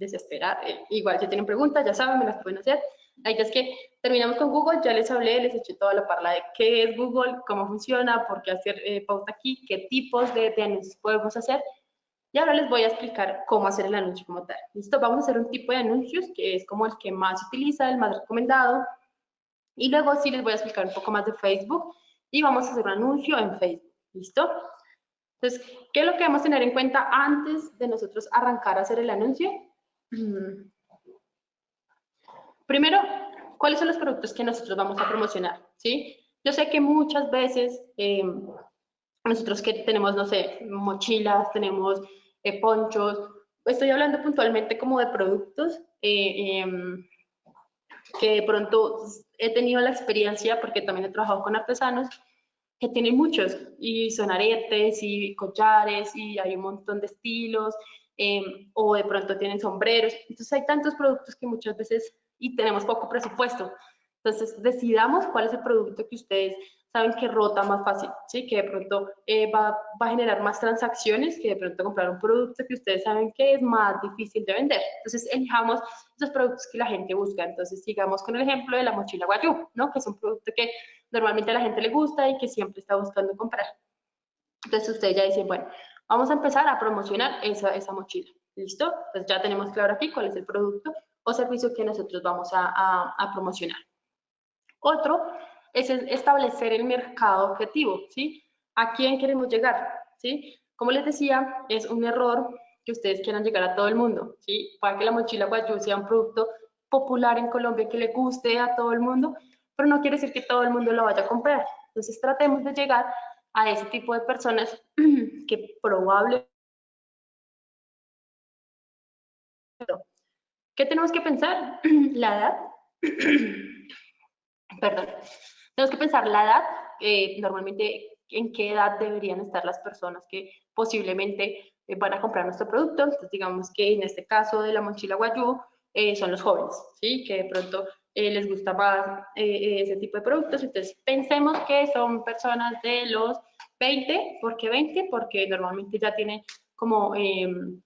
desesperar. Eh, igual, si tienen preguntas, ya saben, me las pueden hacer. La idea es que terminamos con Google, ya les hablé, les eché toda la parla de qué es Google, cómo funciona, por qué hacer eh, pauta aquí, qué tipos de, de, anuncios podemos hacer. Y ahora les voy a explicar cómo hacer el anuncio como tal. ¿Listo? Vamos a hacer un tipo de anuncios que es como el que más se utiliza, el más recomendado. Y luego sí les voy a explicar un poco más de Facebook y vamos a hacer un anuncio en Facebook. ¿Listo? Entonces, ¿qué es lo que a tener en cuenta antes de nosotros arrancar a hacer el anuncio? Primero, ¿cuáles son los productos que nosotros vamos a promocionar? ¿Sí? Yo sé que muchas veces eh, nosotros que tenemos, no sé, mochilas, tenemos eh, ponchos, estoy hablando puntualmente como de productos eh, em, que de pronto he tenido la experiencia, porque también he trabajado con artesanos, que tienen muchos, y son aretes y collares, y hay un montón de estilos, em, o de pronto tienen sombreros. Entonces hay tantos productos que muchas veces, y tenemos poco presupuesto. Entonces decidamos cuál es el producto que ustedes saben que rota más fácil, ¿sí? que de pronto eh, va, va, a generar más transacciones que de pronto comprar un producto que ustedes saben que es más difícil de vender. Entonces, elijamos esos productos que la gente busca. Entonces, sigamos con el ejemplo de la mochila Guayú, ¿no? que es un producto que normalmente a la gente le gusta y que siempre está buscando comprar. Entonces, ustedes ya dicen, bueno, vamos a empezar a promocionar esa, mochila. ¿Listo? Entonces, ya tenemos claro aquí cuál es el producto o servicio que nosotros vamos a promocionar. Otro es establecer el mercado objetivo, ¿sí? ¿A quién queremos llegar? ¿Sí? Como les decía, es un error que ustedes quieran llegar a todo el mundo, ¿sí? Para que la mochila guayú sea un producto popular en Colombia que le guste a todo el mundo, pero no quiere decir que todo el mundo lo vaya a comprar. Entonces tratemos de llegar a ese tipo de personas que probablemente... ¿Qué tenemos que pensar? La edad. Perdón. Tenemos que pensar la edad, eh, normalmente en qué edad deberían estar las personas que posiblemente eh, van a comprar nuestro producto. Entonces, digamos que en este caso de la mochila Guayú, eh, son los jóvenes, ¿sí? Que de pronto les gusta más ese tipo de productos. Entonces, pensemos que son personas de los 20, ¿por qué 20? Porque normalmente ya tienen como em,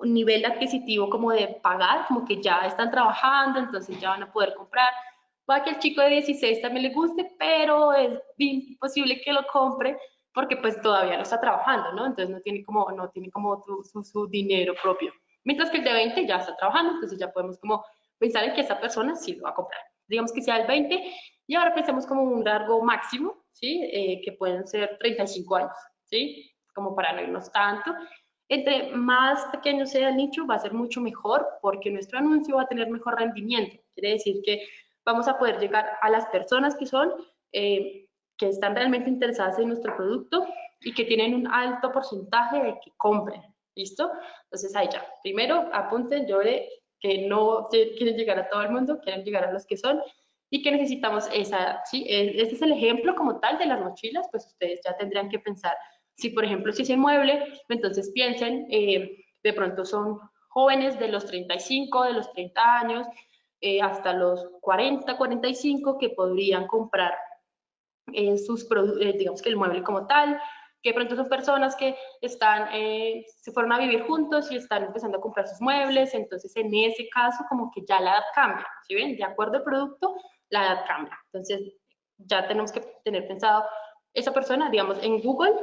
un nivel adquisitivo como de pagar, como que ya están trabajando, entonces ya van a poder comprar Puede que el chico de 16 también le guste, pero es imposible que lo compre porque pues todavía no está trabajando, ¿no? Entonces no tiene como, no tiene como su, su, dinero propio. Mientras que el de 20 ya está trabajando, entonces ya podemos como pensar en que esa persona sí lo va a comprar. Digamos que sea el 20 y ahora pensemos como un largo máximo, ¿sí? Eh, que pueden ser 35 años, ¿sí? Como para no irnos tanto. Entre más pequeño sea el nicho, va a ser mucho mejor porque nuestro anuncio va a tener mejor rendimiento. Quiere decir que vamos a poder llegar a las personas que son, eh, que están realmente interesadas en nuestro producto y que tienen un alto porcentaje de que compren. ¿Listo? Entonces ahí ya. Primero apunten, yo que no quieren llegar a todo el mundo, quieren llegar a los que son y que necesitamos esa, ¿sí? Este es el ejemplo como tal de las mochilas, pues ustedes ya tendrían que pensar, si por ejemplo si es inmueble, entonces piensen, eh, de pronto son jóvenes de los 35, de los 30 años, eh, hasta los 40, 45 que podrían comprar eh, sus eh, digamos que el mueble como tal, que pronto son personas que están, se fueron a vivir juntos y están empezando a comprar sus muebles, entonces en ese caso como que ya la edad cambia, ¿sí ven? De acuerdo al producto, la edad cambia. Entonces ya tenemos que tener pensado esa persona, digamos, en Google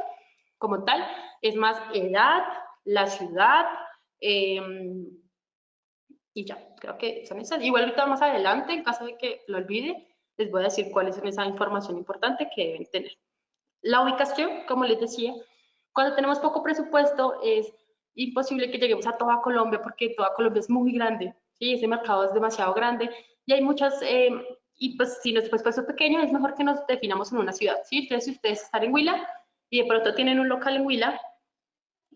como tal, es más edad, la ciudad, eh, y ya, creo que son esas. Igual ahorita más adelante, en caso de que lo olvide, les voy a decir cuál es esa información importante que deben tener. La ubicación, como les decía, cuando tenemos poco presupuesto es imposible que lleguemos a toda Colombia porque toda Colombia es muy grande, ¿sí? ese mercado es demasiado grande y hay muchas, eh, y pues si nuestro presupuesto es pequeño, es mejor que nos definamos en una ciudad, ¿sí? Entonces, si ustedes están en Huila y de pronto tienen un local en Huila,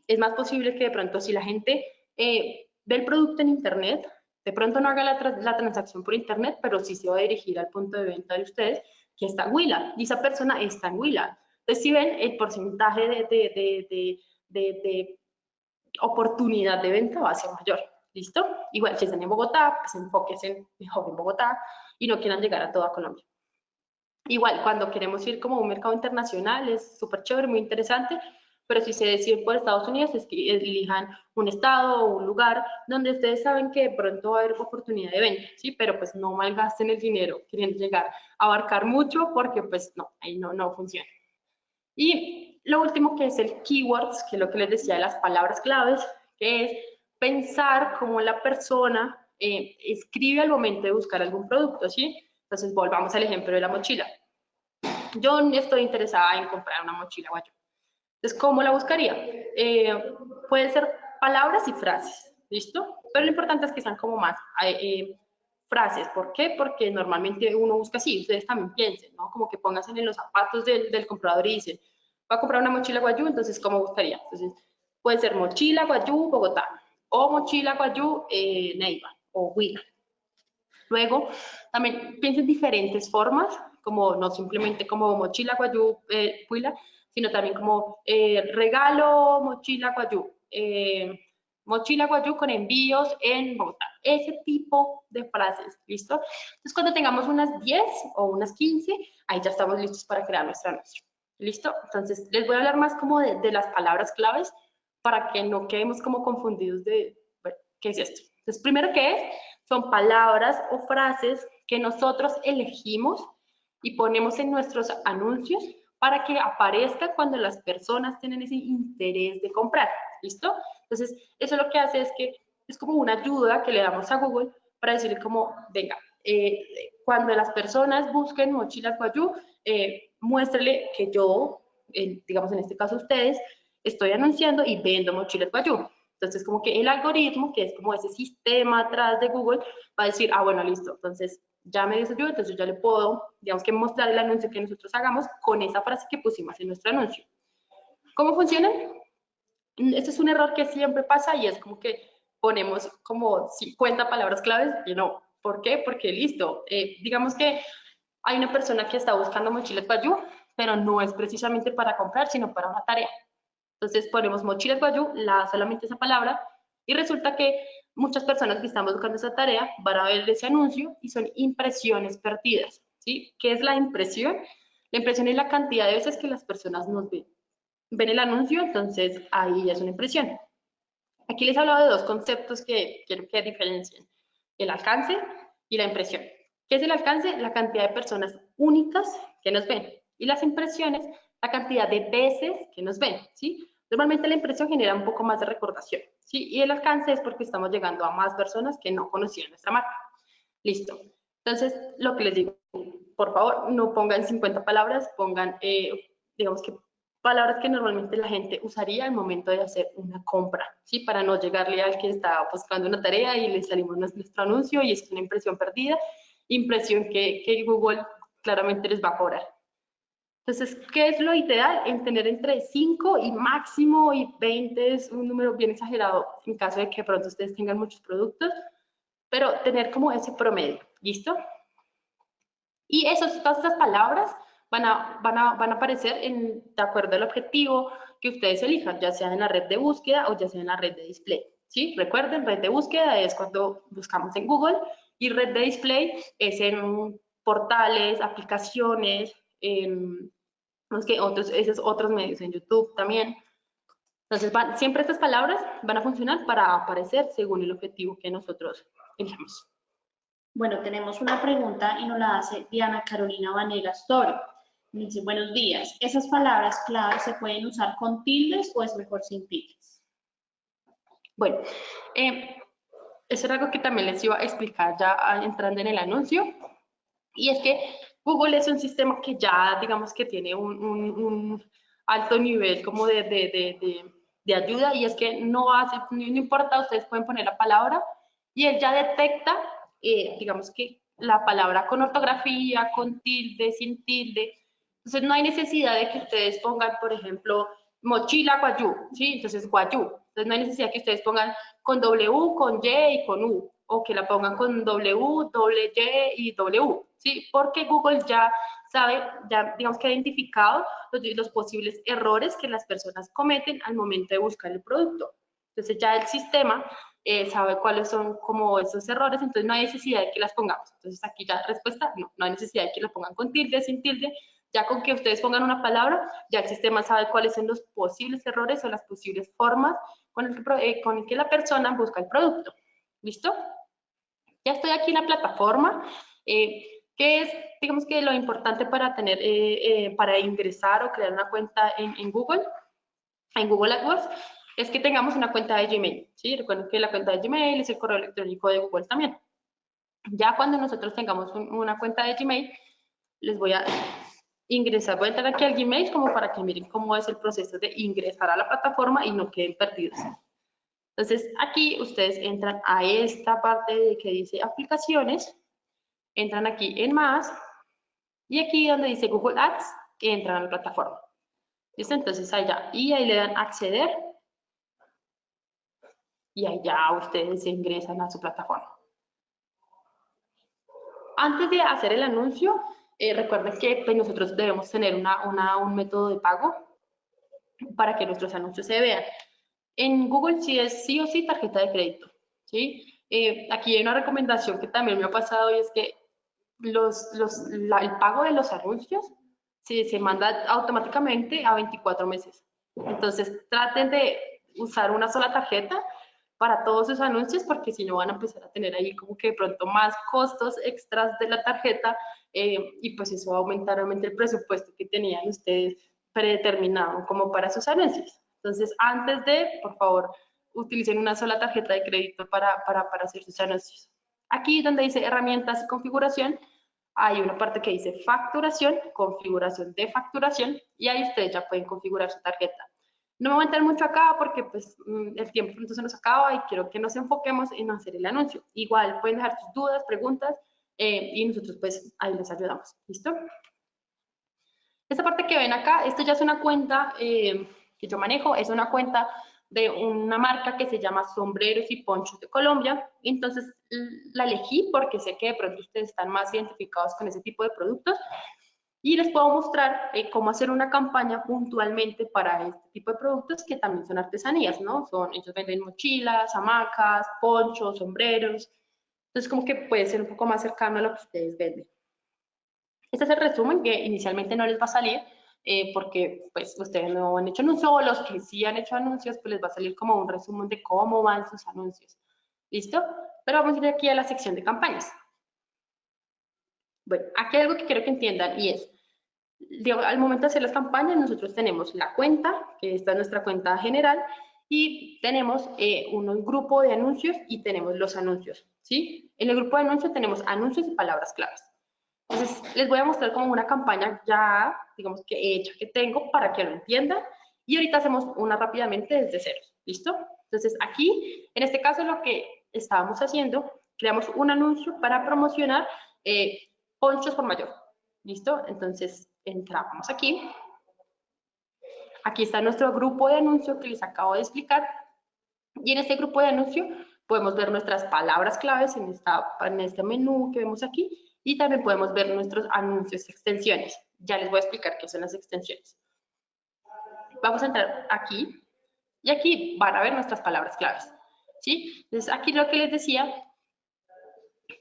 es más posible que de pronto si la gente eh, del producto en Internet, de pronto no haga la, transacción por Internet, pero sí se va a dirigir al punto de venta de ustedes, que está en Huila, y esa persona está en Huila. Entonces, si ven, el porcentaje de, de, oportunidad de venta va a ser mayor. ¿Listo? Igual, si están en Bogotá, pues enfóquense mejor en Bogotá y no quieran llegar a toda Colombia. Igual, cuando queremos ir como a un mercado internacional, es súper chévere, muy interesante, pero si se deciden por Estados Unidos, es que elijan un estado o un lugar donde ustedes saben que de pronto va a haber oportunidad de venta, ¿sí? Pero pues no malgasten el dinero queriendo llegar a abarcar mucho porque pues no, ahí no, no funciona. Y lo último que es el keywords, que es lo que les decía de las palabras claves, que es pensar cómo la persona eh, escribe al momento de buscar algún producto, ¿sí? Entonces, volvamos al ejemplo de la mochila. Yo estoy interesada en comprar una mochila guayo. Entonces, ¿cómo la buscaría? Eh, pueden ser palabras y frases, ¿listo? Pero lo importante es que sean como más eh, frases. ¿Por qué? Porque normalmente uno busca así, ustedes también piensen, ¿no? Como que pónganse en los zapatos del, del comprador y dicen, va a comprar una mochila guayú, entonces, ¿cómo buscaría? Entonces, puede ser mochila guayú, Bogotá o mochila guayú eh, Neiva o Huila. Luego, también piensen diferentes formas, como no simplemente como mochila guayú eh, Huila, sino también como eh, regalo mochila guayú, eh, mochila guayú con envíos en Bogotá. Ese tipo de frases, ¿listo? Entonces, cuando tengamos unas 10 o unas 15, ahí ya estamos listos para crear nuestra anuncio. ¿Listo? Entonces, les voy a hablar más como de, las palabras claves para que no quedemos como confundidos de, bueno, ¿qué es esto? Entonces, primero que es, son palabras o frases que nosotros elegimos y ponemos en nuestros anuncios para que aparezca cuando las personas tienen ese interés de comprar, ¿listo? Entonces, eso lo que hace es que es como una ayuda que le damos a Google para decirle como, venga, eh, cuando las personas busquen mochilas Guayú, eh, muéstrele que yo, digamos en este caso ustedes, estoy anunciando y vendo mochilas Guayú. Entonces, como que el algoritmo, que es como ese sistema atrás de Google, va a decir, ah, bueno, listo, entonces ya me yo, entonces yo le puedo, digamos que mostrar el anuncio que nosotros hagamos con esa frase que pusimos en nuestro anuncio. ¿Cómo funciona? Este es un error que siempre pasa y es como que ponemos como 50 palabras claves y no. ¿Por qué? Porque listo, eh, digamos que hay una persona que está buscando mochilas Guayú, pero no es precisamente para comprar, sino para una tarea. Entonces ponemos mochilas guayú, la, solamente esa palabra, y resulta que muchas personas que están buscando esa tarea van a ver ese anuncio y son impresiones perdidas. ¿sí? ¿Qué es la impresión? La impresión es la cantidad de veces que las personas nos ven. Ven el anuncio, entonces ahí ya es una impresión. Aquí les he hablado de dos conceptos que quiero que diferencien. El alcance y la impresión. ¿Qué es el alcance? La cantidad de personas únicas que nos ven. Y las impresiones, la cantidad de veces que nos ven. ¿sí? Normalmente la impresión genera un poco más de recordación, ¿sí? Y el alcance es porque estamos llegando a más personas que no conocían nuestra marca. Listo. Entonces, lo que les digo, por favor, no pongan 50 palabras, pongan, eh, digamos que palabras que normalmente la gente usaría al momento de hacer una compra, ¿sí? Para no llegarle al que está buscando una tarea y le salimos nuestro anuncio y es una impresión perdida, impresión que, que Google claramente les va a cobrar. Entonces, ¿qué es lo ideal? En tener entre 5 y máximo y 20 es un número bien exagerado en caso de que pronto ustedes tengan muchos productos, pero tener como ese promedio, ¿listo? Y esos, todas esas palabras van a, van a, van a aparecer en, de acuerdo al objetivo que ustedes elijan, ya sea en la red de búsqueda o ya sea en la red de display. ¿sí? Recuerden, red de búsqueda es cuando buscamos en Google y red de display es en portales, aplicaciones, que otros, esos otros medios, en YouTube también. Entonces, siempre estas palabras van a funcionar para aparecer según el objetivo que nosotros elijamos. Bueno, tenemos una pregunta y nos la hace Diana Carolina Vanegas Toro. Dice, buenos días, ¿esas palabras claves se pueden usar con tildes o es mejor sin tildes? Bueno, eh, eso era algo que también les iba a explicar ya entrando en el anuncio. Y es que Google es un sistema que ya, digamos que tiene un, alto nivel como de, de, ayuda y es que no hace, no importa, ustedes pueden poner la palabra y él ya detecta, eh, digamos que la palabra con ortografía, con tilde, sin tilde. Entonces no hay necesidad de que ustedes pongan, por ejemplo, mochila guayú, ¿sí? Entonces guayú. Entonces no hay necesidad que ustedes pongan con W, con Y y con U, o que la pongan con W, doble Y y W. ¿sí? Porque Google ya sabe, ya digamos que ha identificado los, posibles errores que las personas cometen al momento de buscar el producto. Entonces ya el sistema eh, sabe cuáles son como esos errores, entonces no hay necesidad de que las pongamos. Entonces aquí ya respuesta, no, no hay necesidad de que las pongan con tilde, sin tilde, Ya con que ustedes pongan una palabra, ya el sistema sabe cuáles son los posibles errores o las posibles formas con el que, eh, con el que la persona busca el producto. ¿Listo? Ya estoy aquí en la plataforma. Eh, ¿Qué es, digamos que lo importante para tener, eh, para ingresar o crear una cuenta en, en Google? En Google AdWords es que tengamos una cuenta de Gmail, ¿sí? Recuerden que la cuenta de Gmail es el correo electrónico de Google también. Ya cuando nosotros tengamos una cuenta de Gmail, les voy a ingresar, voy a entrar aquí al Gmail como para que miren cómo es el proceso de ingresar a la plataforma y no queden perdidos. Entonces, aquí ustedes entran a esta parte de que dice aplicaciones, entran aquí en más, y aquí donde dice Google Ads, entran a la plataforma. ¿Listo? Entonces allá, y ahí le dan acceder, y allá ustedes ingresan a su plataforma. Antes de hacer el anuncio, eh, recuerden que pues, nosotros debemos tener una, un método de pago para que nuestros anuncios se vean. En Google sí es sí o sí tarjeta de crédito. ¿sí? Eh, aquí hay una recomendación que también me ha pasado y es que los, los, el pago de los anuncios sí, se manda automáticamente a 24 meses. Entonces traten de usar una sola tarjeta para todos sus anuncios porque si no van a empezar a tener ahí como que de pronto más costos extras de la tarjeta eh, y pues eso va a aumentar realmente el presupuesto que tenían ustedes predeterminado como para sus anuncios. Entonces, antes de, por favor, utilicen una sola tarjeta de crédito para, para, para hacer sus anuncios. Aquí donde dice herramientas y configuración, hay una parte que dice facturación, configuración de facturación, y ahí ustedes ya pueden configurar su tarjeta. No me voy a entrar mucho acá porque pues mm, el tiempo pronto se nos acaba y quiero que nos enfoquemos en hacer el anuncio. Igual pueden dejar sus dudas, preguntas eh, y nosotros pues ahí les ayudamos. ¿Listo? Esta parte que ven acá, esto ya es una cuenta eh, que yo manejo, es una cuenta de una marca que se llama Sombreros y Ponchos de Colombia. Entonces la elegí porque sé que de pronto ustedes están más identificados con ese tipo de productos y les puedo mostrar eh, cómo hacer una campaña puntualmente para este tipo de productos que también son artesanías, ¿no? Son, ellos venden mochilas, hamacas, ponchos, sombreros. Entonces, como que puede ser un poco más cercano a lo que ustedes venden. Este es el resumen que inicialmente no les va a salir eh, porque pues ustedes no han hecho anuncios o los que sí han hecho anuncios, pues les va a salir como un resumen de cómo van sus anuncios. ¿Listo? Pero vamos a ir aquí a la sección de campañas. Bueno, aquí hay algo que quiero que entiendan y es, al momento de hacer las campañas, nosotros tenemos la cuenta, que esta es nuestra cuenta general, y tenemos eh, un grupo de anuncios y tenemos los anuncios, ¿sí? En el grupo de anuncios tenemos anuncios y palabras claves. Entonces, les voy a mostrar como una campaña ya, digamos que hecha que tengo para que lo entiendan. Y ahorita hacemos una rápidamente desde cero, ¿listo? Entonces, aquí, en este caso, lo que estábamos haciendo, creamos un anuncio para promocionar eh, ponchos por mayor. ¿Listo? Entonces, entramos aquí. Aquí está nuestro grupo de anuncio que les acabo de explicar. Y en este grupo de anuncio podemos ver nuestras palabras claves en, esta, en este menú que vemos aquí. Y también podemos ver nuestros anuncios extensiones. Ya les voy a explicar qué son las extensiones. Vamos a entrar aquí. Y aquí van a ver nuestras palabras claves. ¿Sí? Entonces, aquí lo que les decía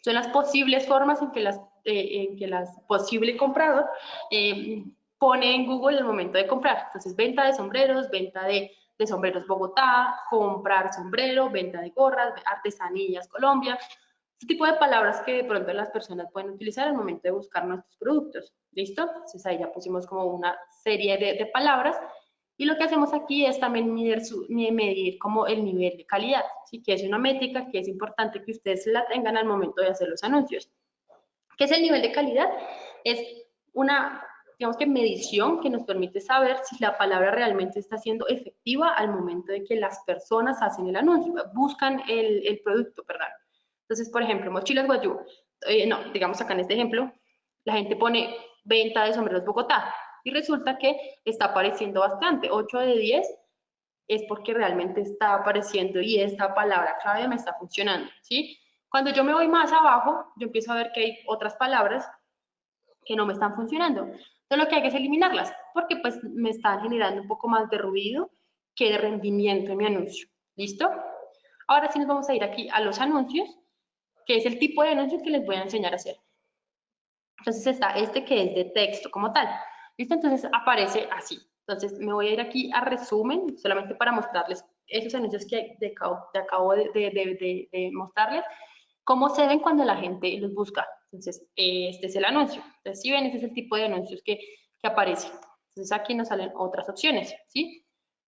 son las posibles formas en que las eh, en que el posible comprador eh, pone en Google el momento de comprar. Entonces, venta de sombreros, venta de, de sombreros Bogotá, comprar sombrero, venta de gorras, artesanías Colombia, este tipo de palabras que de pronto las personas pueden utilizar al momento de buscar nuestros productos. ¿Listo? Entonces ahí ya pusimos como una serie de, de palabras y lo que hacemos aquí es también medir, su, medir como el nivel de calidad, ¿sí? que es una métrica que es importante que ustedes la tengan al momento de hacer los anuncios. ¿Qué es el nivel de calidad? Es una, digamos que medición que nos permite saber si la palabra realmente está siendo efectiva al momento de que las personas hacen el anuncio, buscan el, producto, perdón. Entonces, por ejemplo, mochilas guayú, eh, no, digamos acá en este ejemplo, la gente pone venta de sombreros Bogotá y resulta que está apareciendo bastante, 8 de 10 es porque realmente está apareciendo y esta palabra clave me está funcionando, ¿sí? Cuando yo me voy más abajo, yo empiezo a ver que hay otras palabras que no me están funcionando. Lo que hay que es eliminarlas, porque pues me están generando un poco más de ruido que de rendimiento en mi anuncio. ¿Listo? Ahora sí nos vamos a ir aquí a los anuncios, que es el tipo de anuncio que les voy a enseñar a hacer. Entonces está este que es de texto como tal. ¿Listo? Entonces aparece así. Entonces me voy a ir aquí a resumen, solamente para mostrarles esos anuncios que de, acabo de, de, mostrarles, cómo se ven cuando la gente los busca. Entonces, este es el anuncio. Si ven, este es el tipo de anuncios que, que aparecen. Entonces, aquí nos salen otras opciones, ¿sí?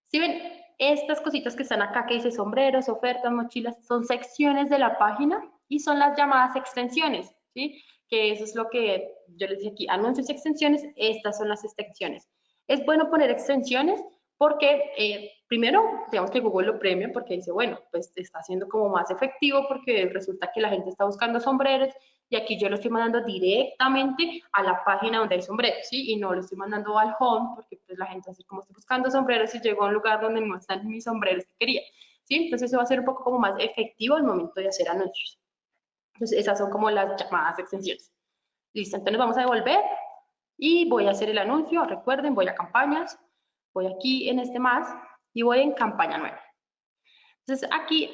Si ven, estas cositas que están acá que dice sombreros, ofertas, mochilas, son secciones de la página y son las llamadas extensiones, ¿sí? Que eso es lo que yo les dije aquí, anuncios y extensiones, estas son las extensiones. Es bueno poner extensiones porque eh, primero, digamos que Google lo premia porque dice, bueno, pues está siendo como más efectivo porque resulta que la gente está buscando sombreros y aquí yo lo estoy mandando directamente a la página donde hay sombreros, ¿sí? Y no lo estoy mandando al home porque pues la gente así como estoy buscando sombreros y llegó a un lugar donde no están mis sombreros que quería, ¿sí? Entonces eso va a ser un poco como más efectivo al momento de hacer anuncios. Entonces esas son como las llamadas extensiones. Listo, entonces vamos a devolver y voy a hacer el anuncio, recuerden, voy a campañas, voy aquí en este más y voy en campaña nueva. Entonces aquí,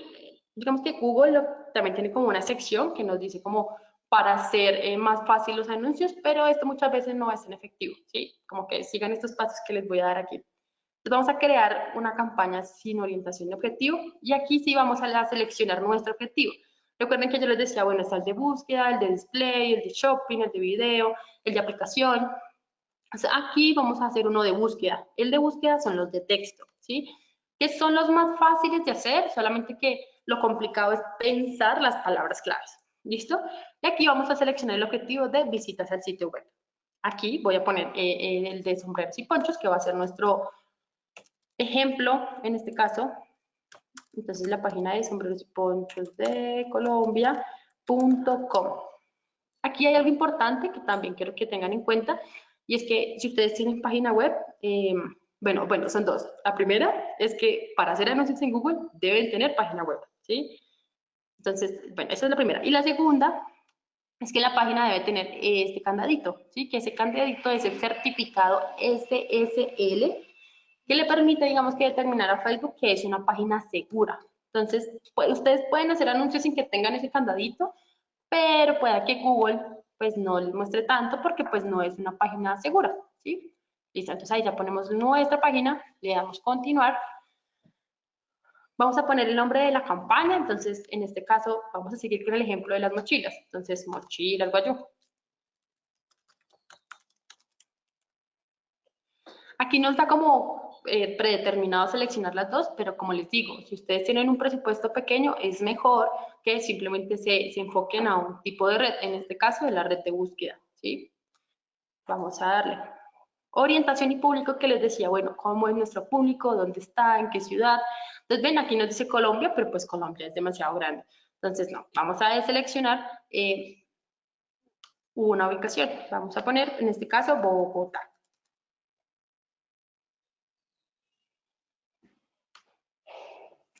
digamos que Google también tiene como una sección que nos dice como para hacer eh, más fácil los anuncios, pero esto muchas veces no es tan efectivo, ¿sí? Como que sigan estos pasos que les voy a dar aquí. Entonces vamos a crear una campaña sin orientación de objetivo y aquí sí vamos a seleccionar nuestro objetivo. Recuerden que yo les decía, bueno, está el de búsqueda, el de display, el de shopping, el de video, el de aplicación. Aquí vamos a hacer uno de búsqueda. El de búsqueda son los de texto, ¿sí? Que son los más fáciles de hacer, solamente que lo complicado es pensar las palabras claves. ¿Listo? Y aquí vamos a seleccionar el objetivo de visitas al sitio web. Aquí voy a poner eh, eh, el de sombreros y ponchos, que va a ser nuestro ejemplo, en este caso. Entonces, la página de sombreros y ponchos de Colombia.com. Aquí hay algo importante que también quiero que tengan en cuenta, y es que si ustedes tienen página web, eh, bueno, bueno, son dos. La primera es que para hacer anuncios en Google deben tener página web, ¿sí? Entonces, bueno, esa es la primera. Y la segunda es que la página debe tener este candadito, ¿sí? Que ese candadito es el certificado SSL que le permite, digamos, que determinar a Facebook que es una página segura. Entonces, pues, ustedes pueden hacer anuncios sin que tengan ese candadito, pero pueda que Google, pues, no les muestre tanto porque, pues, no es una página segura, ¿sí? Listo, entonces ahí ya ponemos nuestra página, le damos continuar Vamos a poner el nombre de la campaña, entonces en este caso vamos a seguir con el ejemplo de las mochilas. Entonces, mochilas guayú. Aquí nos da como eh, predeterminado seleccionar las dos, pero como les digo, si ustedes tienen un presupuesto pequeño, es mejor que simplemente se, se enfoquen a un tipo de red, en este caso de la red de búsqueda. ¿sí? Vamos a darle. Orientación y público que les decía, bueno, cómo es nuestro público, dónde está, en qué ciudad. Entonces, ven, aquí nos dice Colombia, pero pues Colombia es demasiado grande. Entonces, no, vamos a deseleccionar eh, una ubicación. Vamos a poner, en este caso, Bogotá.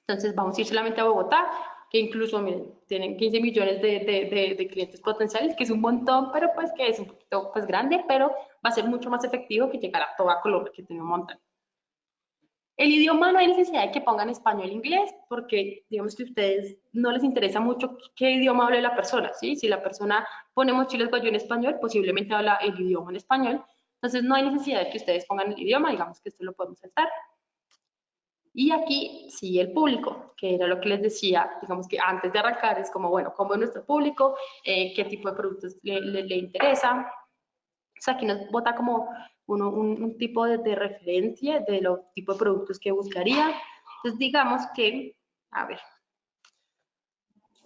Entonces, vamos a ir solamente a Bogotá, que incluso, miren, tienen 15 millones de, clientes potenciales, que es un montón, pero pues que es un poquito pues, grande, pero va a ser mucho más efectivo que llegar a toda Colombia, que tiene un montón. El idioma no hay necesidad de que pongan español e inglés, porque digamos que a ustedes no les interesa mucho qué idioma hable la persona, ¿sí? Si la persona pone mochilas guayú en español, posiblemente habla el idioma en español. Entonces no hay necesidad de que ustedes pongan el idioma, digamos que esto lo podemos saltar. Y aquí sí el público, que era lo que les decía, digamos que antes de arrancar es como, bueno, ¿cómo es nuestro público? Eh, ¿Qué tipo de productos le, le interesa? O sea, aquí nos vota como un, tipo de, referencia de los tipos de productos que buscaría. Entonces, digamos que, a ver,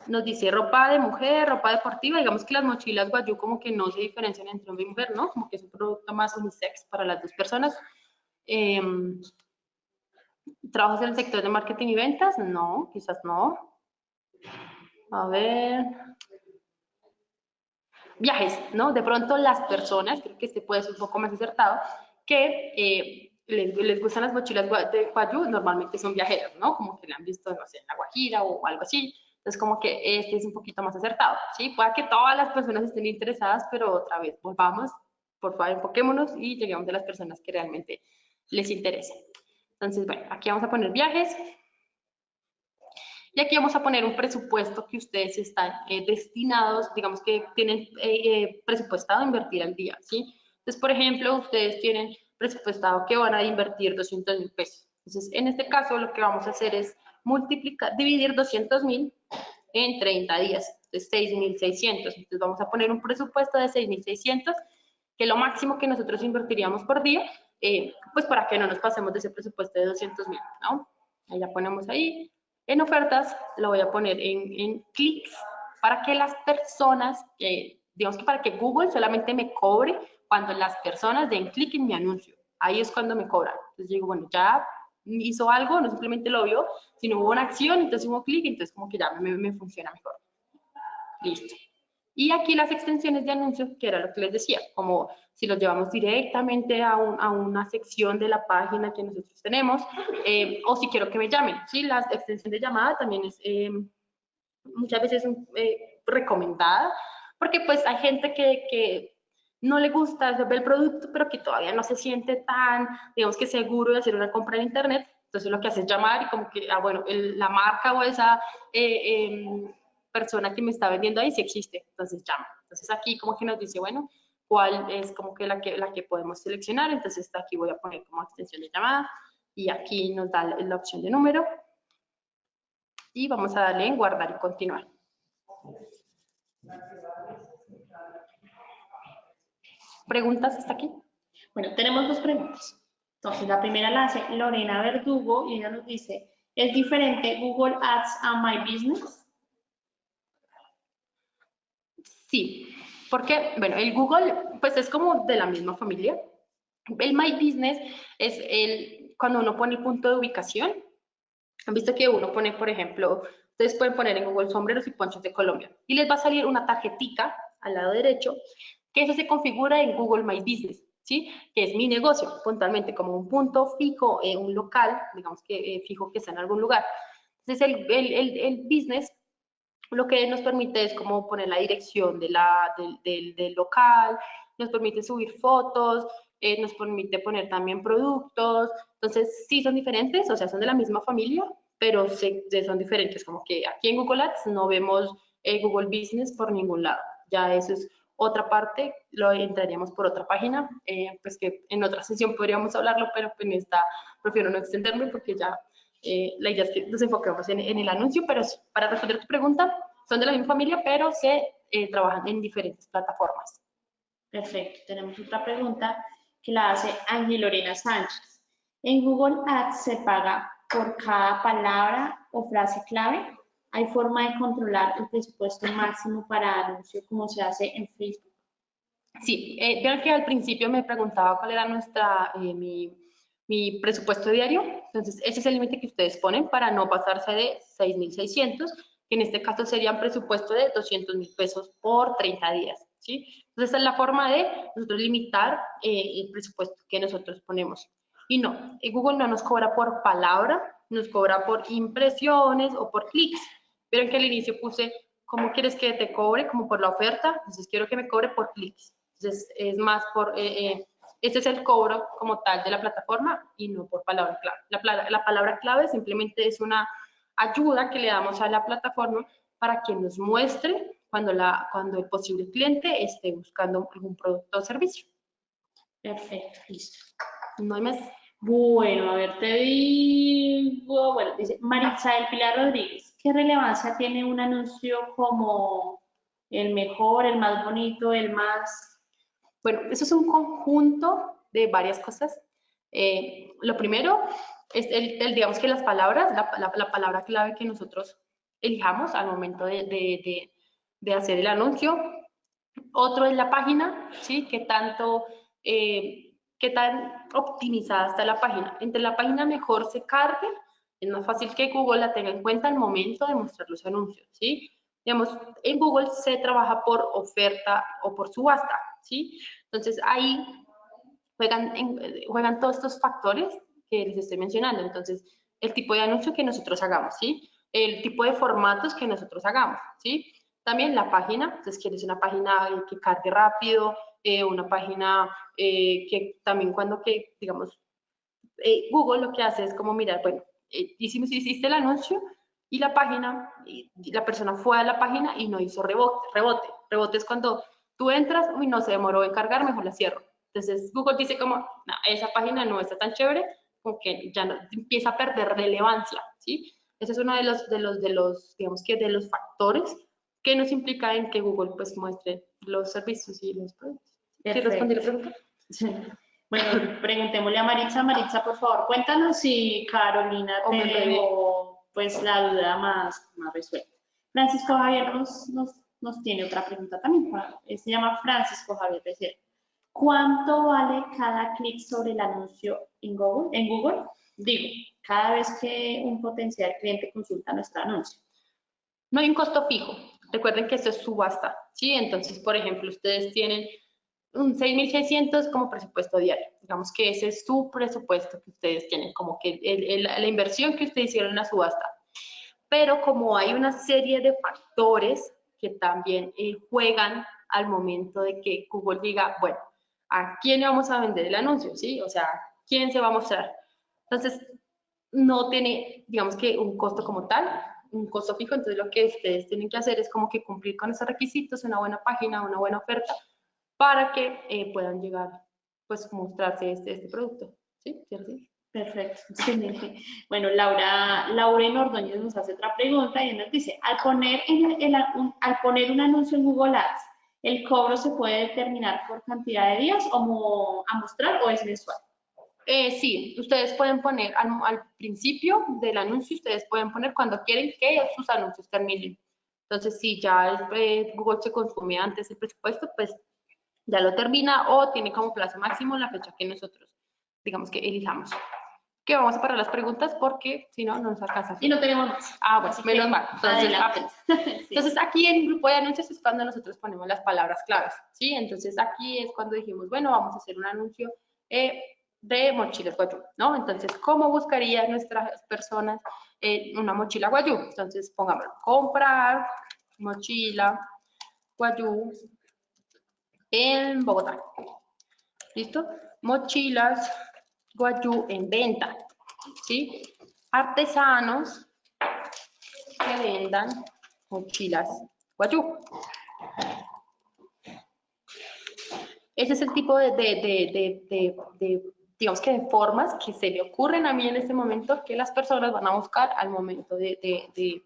nos dice ropa de mujer, ropa deportiva, digamos que las mochilas guayú como que no se diferencian entre hombre y mujer, ¿no? Como que es un producto más unisex para las dos personas. Em, ¿Trabajas en el sector de marketing y ventas? No, quizás no. A ver, viajes, ¿no? De pronto las personas, creo que este puede ser un poco más acertado, que eh, les, gustan las mochilas de Guayú, normalmente son viajeros, ¿no? Como que la han visto, no sé, en La Guajira o algo así. Entonces, como que este es un poquito más acertado, ¿sí? Puede que todas las personas estén interesadas, pero otra vez, volvamos, por favor, enfoquémonos y lleguemos a las personas que realmente les interesen. Entonces, bueno, aquí vamos a poner viajes, y aquí vamos a poner un presupuesto que ustedes están eh, destinados, digamos que tienen eh, eh, presupuestado a invertir al día, ¿sí? Entonces, por ejemplo, ustedes tienen presupuestado que van a invertir 200 mil pesos. Entonces, en este caso, lo que vamos a hacer es multiplicar, dividir 200 mil en 30 días, de 6.600. Entonces, vamos a poner un presupuesto de 6.600, que es lo máximo que nosotros invertiríamos por día, eh, pues para que no nos pasemos de ese presupuesto de 200 mil, ¿no? Ahí ya ponemos ahí. En ofertas, lo voy a poner en, en clics, para que las personas, que digamos que para que Google solamente me cobre cuando las personas den clic en mi anuncio. Ahí es cuando me cobran. Entonces digo, bueno, ya hizo algo, no simplemente lo vio, sino hubo una acción, entonces hubo clic, entonces como que ya me, me funciona mejor. Listo. Y aquí las extensiones de anuncios, que era lo que les decía, como si los llevamos directamente a, a una sección de la página que nosotros tenemos, eh, o si quiero que me llamen, ¿sí? La extensión de llamada también es eh, muchas veces eh, recomendada, porque pues hay gente que, que no le gusta ver el producto, pero que todavía no se siente tan, digamos que seguro de hacer una compra en internet, entonces lo que hace es llamar y como que, ah, bueno, la marca o esa em, persona que me está vendiendo ahí sí existe, entonces llama. Entonces aquí como que nos dice, bueno, cuál es como que la que, la que podemos seleccionar, entonces aquí voy a poner como extensión de llamada y aquí nos da la opción de número y vamos a darle en guardar y continuar. ¿Preguntas hasta aquí? Bueno, tenemos dos preguntas. Entonces, la primera la hace Lorena Verdugo y ella nos dice, ¿es diferente Google Ads a My Business? Sí, porque, bueno, el Google, pues es como de la misma familia. El My Business es el, cuando uno pone el punto de ubicación. Han visto que uno pone, por ejemplo, ustedes pueden poner en Google sombreros y ponchos de Colombia y les va a salir una tarjetica al lado derecho que eso se configura en Google My Business, ¿sí? Que es mi negocio, puntualmente como un punto fijo, en un local, digamos que eh, fijo que está en algún lugar. Entonces, el, el, el business lo que nos permite es como poner la dirección de la, del, del, local, nos permite subir fotos, eh, nos permite poner también productos. Entonces, sí son diferentes, o sea, son de la misma familia, pero son diferentes. Como que aquí en Google Ads no vemos eh, Google Business por ningún lado. Ya eso es otra parte, lo entraríamos por otra página, eh, pues que en otra sesión podríamos hablarlo, pero en esta prefiero no extenderme porque ya eh, la idea es que nos enfoquemos en, el anuncio, pero para responder tu pregunta, son de la misma familia, pero se eh, trabajan en diferentes plataformas. Perfecto. Tenemos otra pregunta que la hace Ángel Lorena Sánchez. ¿En Google Ads se paga por cada palabra o frase clave? ¿Hay forma de controlar el presupuesto máximo para anuncio como se hace en Facebook? Sí, eh, que al principio me preguntaba cuál era nuestra, eh, mi mi presupuesto diario. Entonces, ese es el límite que ustedes ponen para no pasarse de 6.600, que en este caso sería un presupuesto de 200 mil pesos por 30 días. ¿sí? Entonces, esa es la forma de nosotros limitar eh, el presupuesto que nosotros ponemos. Y no, Google no nos cobra por palabra, nos cobra por impresiones o por clics. Vieron que al inicio puse, ¿cómo quieres que te cobre? Como por la oferta. Entonces, quiero que me cobre por clics. Entonces, es más por... Eh, eh, este es el cobro como tal de la plataforma y no por palabra clave. La, la, palabra clave simplemente es una ayuda que le damos a la plataforma para que nos muestre cuando, la, cuando el posible cliente esté buscando algún producto o servicio. Perfecto, listo. No hay más. Bueno, a ver, te digo, bueno, dice Marisabel Pilar Rodríguez, ¿qué relevancia tiene un anuncio como el mejor, el más bonito, el más bueno, eso es un conjunto de varias cosas. Eh, lo primero es, el, digamos que las palabras, la, palabra clave que nosotros elijamos al momento de, hacer el anuncio. Otro es la página, ¿sí? ¿Qué tanto, eh, qué tan optimizada está la página? Entre la página mejor se cargue, es más fácil que Google la tenga en cuenta al momento de mostrar los anuncios, ¿sí? Digamos, en Google se trabaja por oferta o por subasta. ¿Sí? Entonces ahí juegan, juegan todos estos factores que les estoy mencionando. Entonces, el tipo de anuncio que nosotros hagamos, ¿sí? El tipo de formatos que nosotros hagamos, ¿sí? También la página, entonces quieres una página que cargue rápido, eh, una página eh, que también cuando que, digamos, eh, Google lo que hace es como mirar, bueno, hicimos, hiciste el anuncio y la página, y la persona fue a la página y no hizo rebote. Rebote, rebote es cuando Tú entras, uy, no se demoró en cargar, mejor la cierro. Entonces Google dice como, no, esa página no está tan chévere, como que ya no, empieza a perder relevancia, ¿sí? Ese es uno de los, de los, de los, digamos que de los factores que nos implica en que Google pues muestre los servicios y los productos. ¿Quieres responder la pregunta? Sí. Bueno, preguntémosle a Maritza. Maritza, por favor, cuéntanos si Carolina te dejó pues la duda más, más resuelta. Francisco Javier nos, nos, nos tiene otra pregunta también. Eh, Se llama Francisco Javier Becerra. ¿Cuánto vale cada clic sobre el anuncio en Google? En Google, digo, cada vez que un potencial cliente consulta nuestro anuncio. No hay un costo fijo. Recuerden que esto es subasta, ¿sí? Entonces, por ejemplo, ustedes tienen un 6.600 como presupuesto diario. Digamos que ese es su presupuesto que ustedes tienen, como que el- el- la inversión que ustedes hicieron en la subasta. Pero como hay una serie de factores que también eh, juegan al momento de que Google diga, bueno, ¿a quién le vamos a vender el anuncio? ¿Sí? O sea, ¿quién se va a mostrar? Entonces, no tiene, digamos que un costo como tal, un costo fijo, entonces lo que ustedes tienen que hacer es como que cumplir con esos requisitos, una buena página, una buena oferta, para que eh, puedan llegar, pues, mostrarse este, este producto. ¿Sí? ¿Cierto? Perfecto. Bueno, Laura, Laura Ordóñez nos hace otra pregunta y nos dice, al poner, en el- el- un, al poner un anuncio en Google Ads, ¿el cobro se puede determinar por cantidad de días o a mostrar o es mensual? Eh, sí, ustedes pueden poner al, al principio del anuncio, ustedes pueden poner cuando quieren que sus anuncios terminen. Entonces, si ya eh, Google se consume antes el presupuesto, pues ya lo termina o tiene como plazo máximo la fecha que nosotros, digamos que elijamos. Que vamos a parar las preguntas porque si no, no nos alcanza. Y no tenemos más. Ah, bueno, Así menos mal. Entonces. Sí. Entonces, aquí en el grupo de anuncios es cuando nosotros ponemos las palabras claves, ¿sí? Entonces, aquí es cuando dijimos, bueno, vamos a hacer un anuncio eh, de mochilas guayú, ¿no? Entonces, ¿cómo buscarían nuestras personas eh, una mochila guayú? Entonces, pongámoslo, comprar mochila guayú en Bogotá. ¿Listo? Mochilas guayú en venta, ¿sí? Artesanos que vendan mochilas guayú. Ese es el tipo de, de, de, de, digamos que de formas que se me ocurren a mí en este momento que las personas van a buscar al momento de, de, de,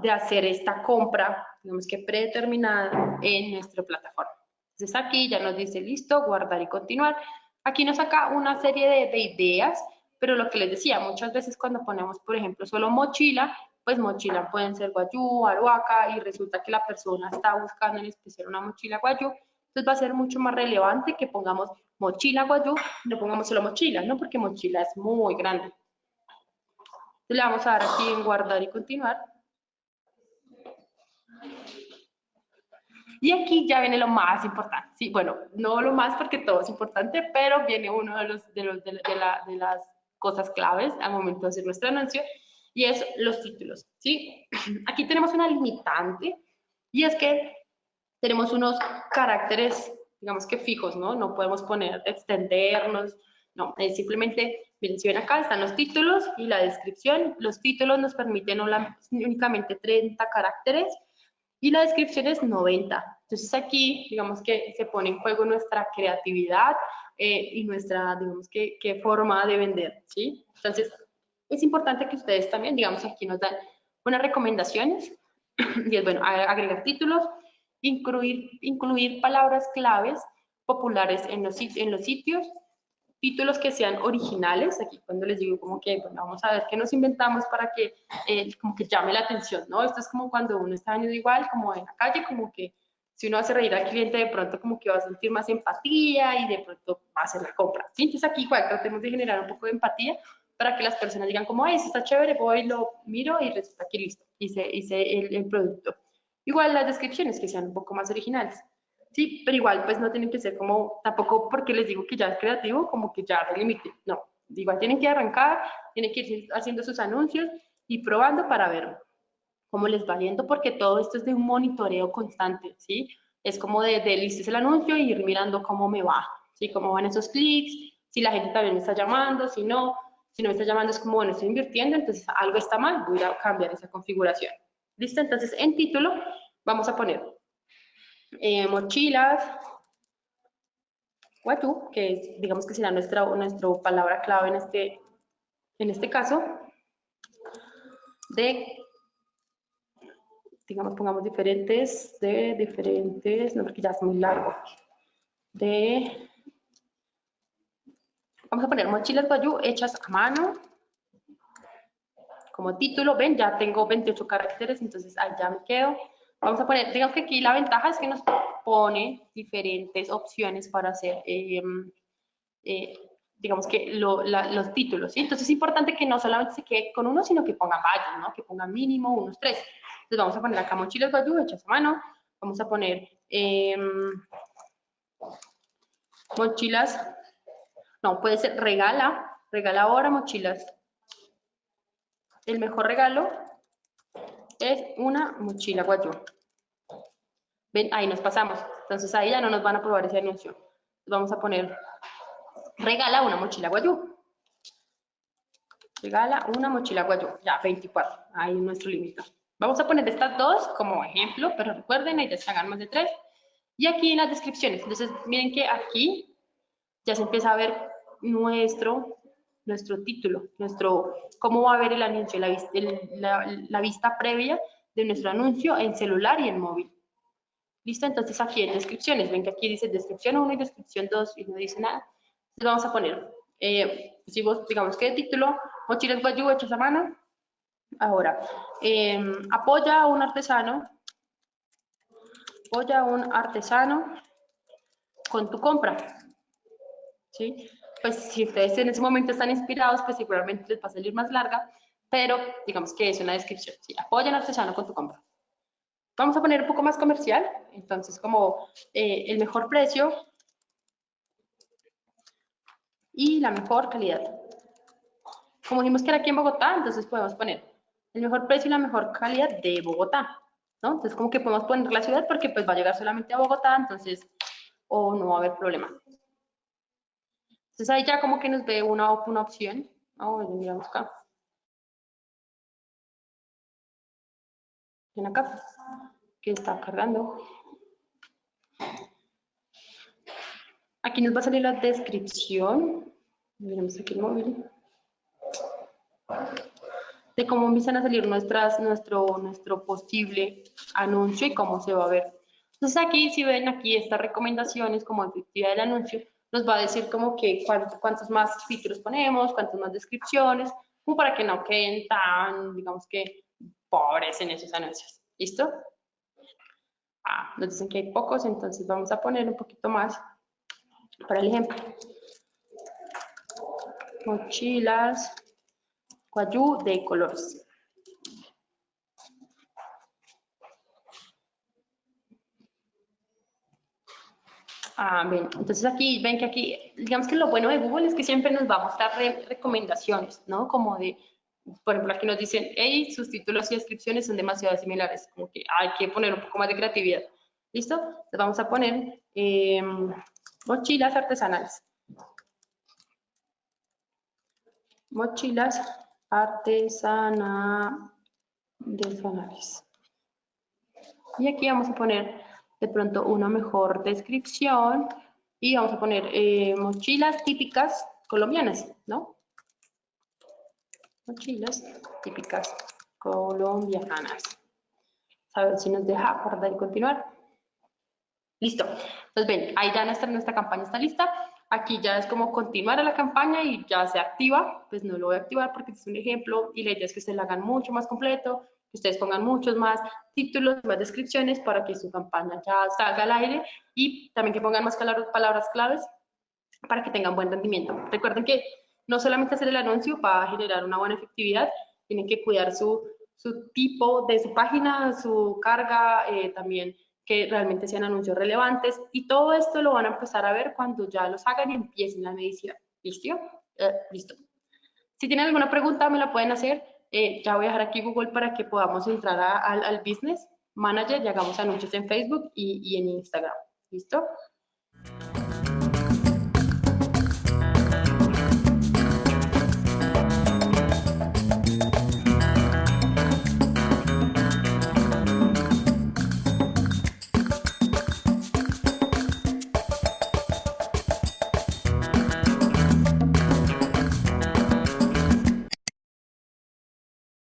de hacer esta compra, digamos que predeterminada en nuestra plataforma. Entonces aquí ya nos dice listo, guardar y continuar. Aquí nos saca una serie de, de ideas, pero lo que les decía, muchas veces cuando ponemos, por ejemplo, solo mochila, pues mochila pueden ser guayú, aruaca, y resulta que la persona está buscando en especial una mochila guayú, entonces va a ser mucho más relevante que pongamos mochila guayú, no pongamos solo mochila, ¿no? Porque mochila es muy grande. Le vamos a dar aquí en guardar y continuar. Y aquí ya viene lo más importante. Sí, bueno, no lo más porque todo es importante, pero viene uno de, los, de, los, de, de la- de las cosas claves al momento de hacer nuestro anuncio y es los títulos. ¿sí? Aquí tenemos una limitante y es que tenemos unos caracteres, digamos que fijos, ¿no? No podemos poner, extendernos, no, es simplemente, miren, si ven acá están los títulos y la descripción. Los títulos nos permiten únicamente 30 caracteres y la descripción es 90. Entonces aquí, digamos que se pone en juego nuestra creatividad eh, y nuestra, digamos que, forma de vender, ¿sí? Entonces, es importante que ustedes también, digamos, aquí nos dan unas recomendaciones y es bueno, agregar títulos, incluir, incluir palabras claves populares en los, en los sitios, títulos que sean originales, aquí cuando les digo como que, bueno, vamos a ver qué nos inventamos para que eh, como que llame la atención, ¿no? Esto es como cuando uno está vendiendo igual, como en la calle, como que si uno hace reír al cliente, de pronto como que va a sentir más empatía y de pronto va a hacer la compra, ¿sí? Entonces aquí igual tratemos de generar un poco de empatía para que las personas digan como, ay, esto está chévere, voy, lo miro y resulta que listo, hice, hice el, el producto. Igual las descripciones que sean un poco más originales. Sí, pero igual pues no tienen que ser como, tampoco porque les digo que ya es creativo, como que ya se limite. No, igual tienen que arrancar, tienen que ir haciendo sus anuncios y probando para ver cómo les va yendo, porque todo esto es de un monitoreo constante, ¿sí? Es como de, de listes el anuncio y ir mirando cómo me va, ¿sí? Cómo van esos clics, si la gente también me está llamando, si no, si no me está llamando es como, bueno, estoy invirtiendo, entonces algo está mal, voy a cambiar esa configuración. ¿Listo? Entonces, en título vamos a poner eh, mochilas. Guayú, que es, digamos que será nuestra, nuestra palabra clave en este, en este caso, de, digamos, pongamos diferentes, de diferentes, no porque ya es muy largo, de, vamos a poner mochilas Guayú hechas a mano, como título, ven, ya tengo 28 caracteres, entonces ahí ya me quedo. Vamos a poner, digamos que aquí la ventaja es que nos pone diferentes opciones para hacer, em, eh, digamos que los títulos. Entonces es importante que no solamente se quede con uno, sino que ponga varios, ¿no? Que ponga mínimo unos tres. Entonces vamos a poner acá mochilas Bayou hechas a mano, vamos a poner em, mochilas, no, puede ser regala, regala ahora mochilas el mejor regalo es una mochila guayú. Ven, ahí nos pasamos. Entonces ahí ya no nos van a probar ese anuncio. Vamos a poner, regala una mochila guayú. Regala una mochila guayú. Ya, 24. Ahí es nuestro límite. Vamos a poner estas dos como ejemplo, pero recuerden, ahí se hagan más de tres. Y aquí en las descripciones. Entonces, miren que aquí ya se empieza a ver nuestro nuestro título, nuestro, cómo va a ver el anuncio, la, la, vista previa de nuestro anuncio en celular y en móvil. ¿Listo? Entonces aquí en descripciones, ven que aquí dice descripción 1 y descripción 2 y no dice nada. Entonces vamos a poner, eh, si vos, digamos que el título, mochilas guayú hechos a mano. Ahora, em, apoya a un artesano, apoya a un artesano con tu compra. ¿Sí? Pues si ustedes en ese momento están inspirados, pues seguramente les va a salir más larga, pero digamos que es una descripción. Sí, apoyan al artesano con tu compra. Vamos a poner un poco más comercial, entonces como eh, el mejor precio y la mejor calidad. Como dijimos que era aquí en Bogotá, entonces podemos poner el mejor precio y la mejor calidad de Bogotá, ¿no? Entonces como que podemos poner la ciudad porque pues va a llegar solamente a Bogotá, entonces o no va a haber problema. Entonces ahí ya como que nos ve una, una opción. Oh, miramos acá. Ven acá, que está cargando. Aquí nos va a salir la descripción. Miremos aquí el móvil. De cómo empiezan a salir nuestras, nuestro, nuestro posible anuncio y cómo se va a ver. Entonces aquí, si ven aquí estas recomendaciones como efectividad del anuncio, nos va a decir como que cuántos, más títulos ponemos, cuántas más descripciones, como para que no queden tan, digamos que, pobres en esos anuncios. ¿Listo? Ah, nos dicen que hay pocos, entonces vamos a poner un poquito más para el ejemplo. Mochilas, guayú de colores. Ah, bien. Entonces aquí, ven que aquí, digamos que lo bueno de Google es que siempre nos va a mostrar recomendaciones, ¿no? Como de, por ejemplo, aquí nos dicen, hey, sus títulos y descripciones son demasiado similares, como que hay que poner un poco más de creatividad. ¿Listo? Entonces vamos a poner em, mochilas artesanales. Mochilas artesanales. Y aquí vamos a poner de pronto una mejor descripción y vamos a poner eh, mochilas típicas colombianas, ¿no? Mochilas típicas colombianas. A ver si nos deja guardar y continuar. Listo. Entonces, ven, ahí ya nuestra, nuestra campaña está lista. Aquí ya es como continuar a la campaña y ya se activa. Pues no lo voy a activar porque es un ejemplo y la idea que se la hagan mucho más completo que ustedes pongan muchos más títulos, más descripciones para que su campaña ya salga al aire y también que pongan más palabras claves para que tengan buen rendimiento. Recuerden que no solamente hacer el anuncio va a generar una buena efectividad, tienen que cuidar su, su tipo de su página, su carga, eh, también que realmente sean anuncios relevantes y todo esto lo van a empezar a ver cuando ya los hagan y empiecen la medición. ¿Listo? Eh, listo. Si tienen alguna pregunta me la pueden hacer eh, ya voy a dejar aquí Google para que podamos entrar al Business Manager y hagamos anuncios en Facebook y, y en Instagram. ¿Listo?